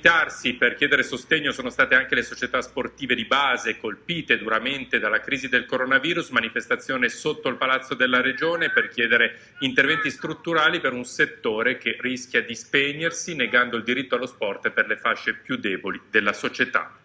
Precipitarsi per chiedere sostegno sono state anche le società sportive di base colpite duramente dalla crisi del coronavirus, manifestazione sotto il Palazzo della Regione per chiedere interventi strutturali per un settore che rischia di spegnersi negando il diritto allo sport per le fasce più deboli della società.